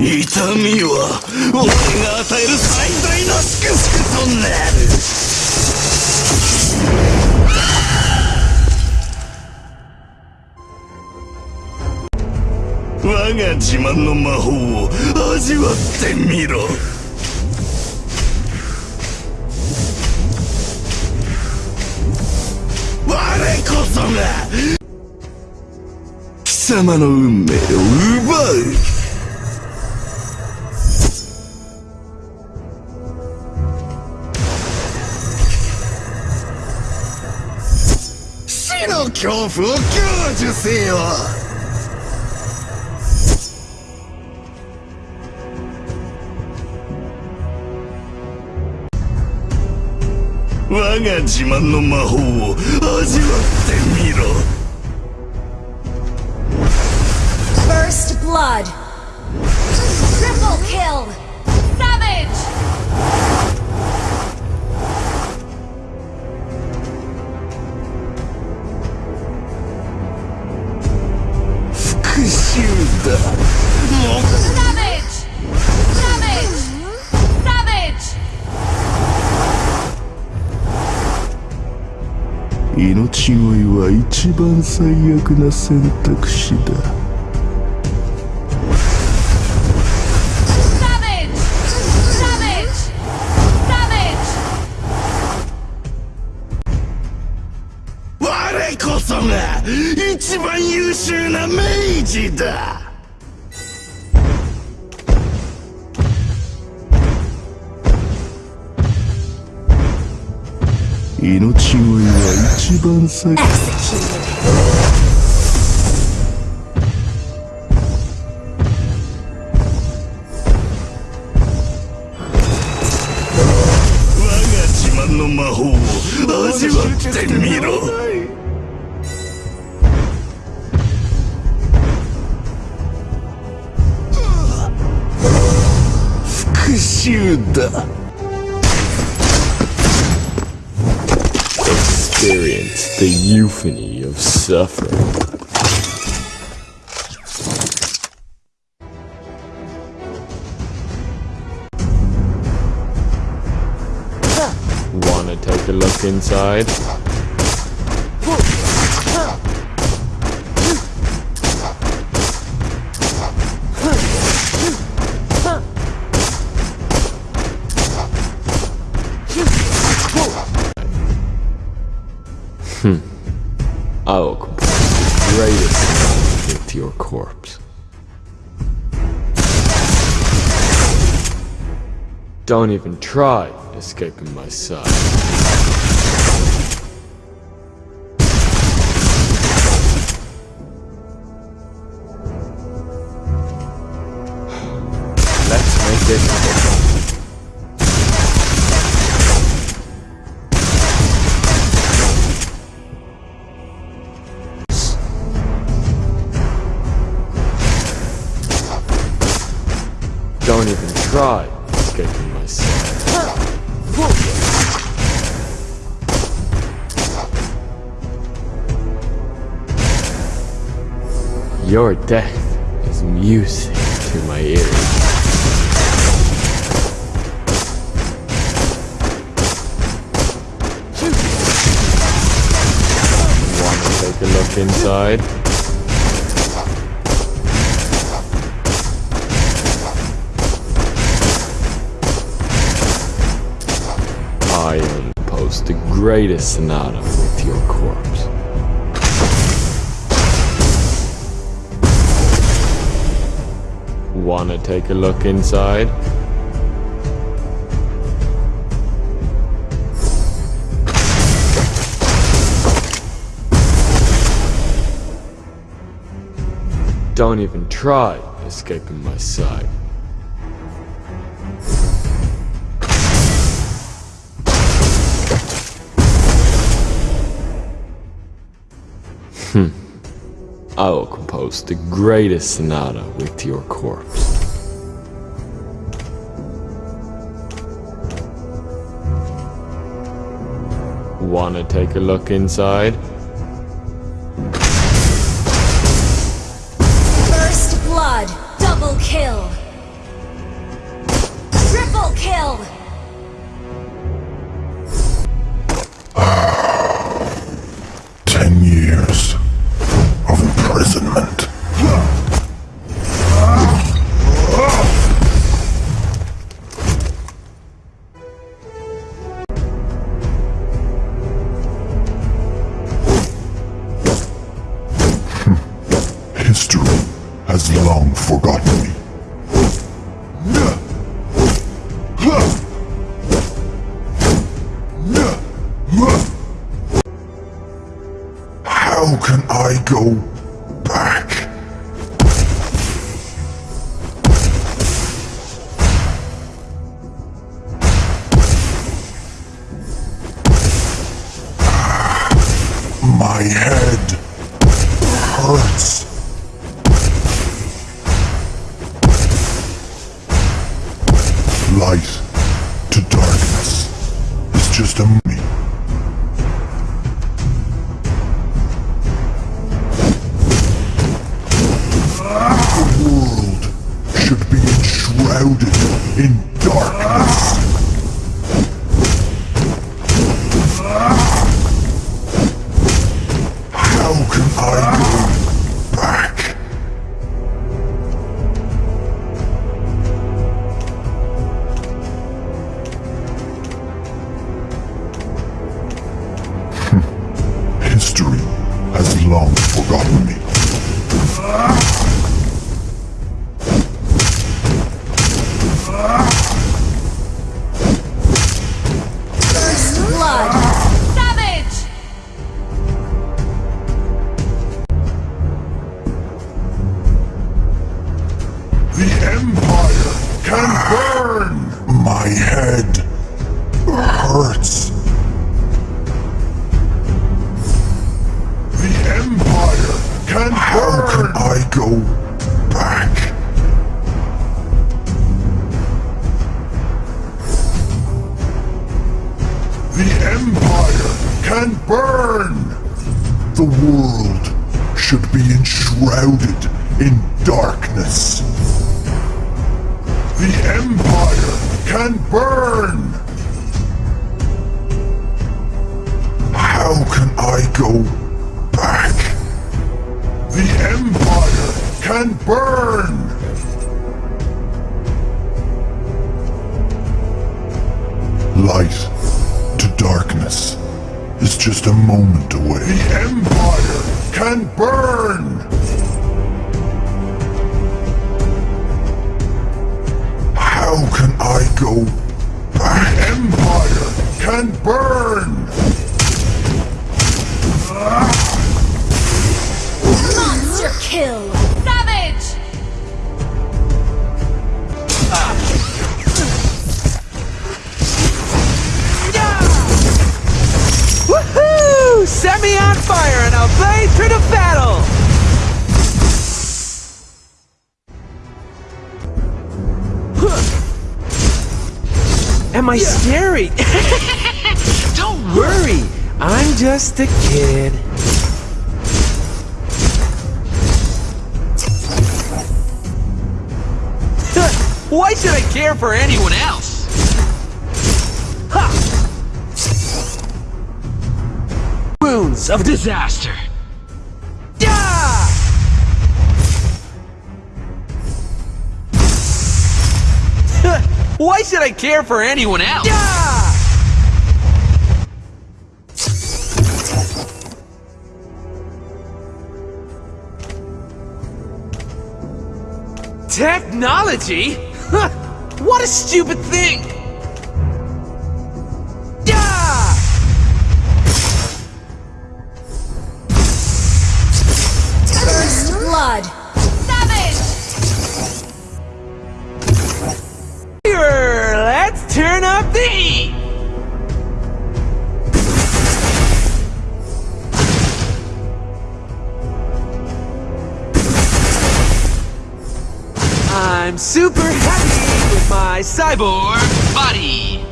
痛みは俺が与える最大の祝福となる。我が自慢の魔法を味わってみろ。我こそが貴様の運命を奪う。恐怖を享受せよ我が自慢の魔法を味わってみろ First blood. 命乞いは一番最悪な選択肢だ。我こそが一番優秀な明治だ。命乞いは一番先我が自慢の魔法を味わってみろ。だ。Experience the euphony of suffering. Wanna take a look inside? I will complete the greatest with your corpse. Don't even try escaping my sight. Don't even try escaping my sight. Your death is music to my ears. Wanna take a look inside? Greatest sonata with your corpse. Wanna take a look inside? Don't even try escaping my sight. Hmm. I will compose the greatest sonata with your corpse. Wanna take a look inside? How can I go back? My head hurts. Light to darkness is just a History has long forgotten me. The Empire can burn! My head hurts. The Empire can How burn! How can I go back? The Empire can burn! The world should be enshrouded in darkness. The Empire can burn! How can I go back? The Empire can burn! Light to darkness is just a moment away. The Empire can burn! I go back? The Empire can burn! Monster kill. Savage. Yeah. Woohoo! Set me on Am I scary? Don't worry, I'm just a kid. Why should I care for anyone else? Ha! Wounds of disaster. Why should I care for anyone else? Yeah! Technology? Huh, what a stupid thing! I'm super happy with my cyborg body!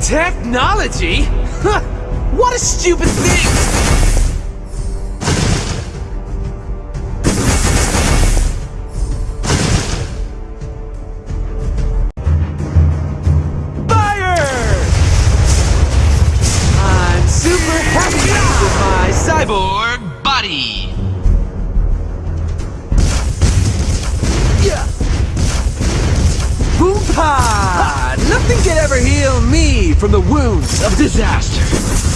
Technology? Huh, what a stupid thing! With my cyborg body. Yeah. Boom pod! Nothing can ever heal me from the wounds of disaster.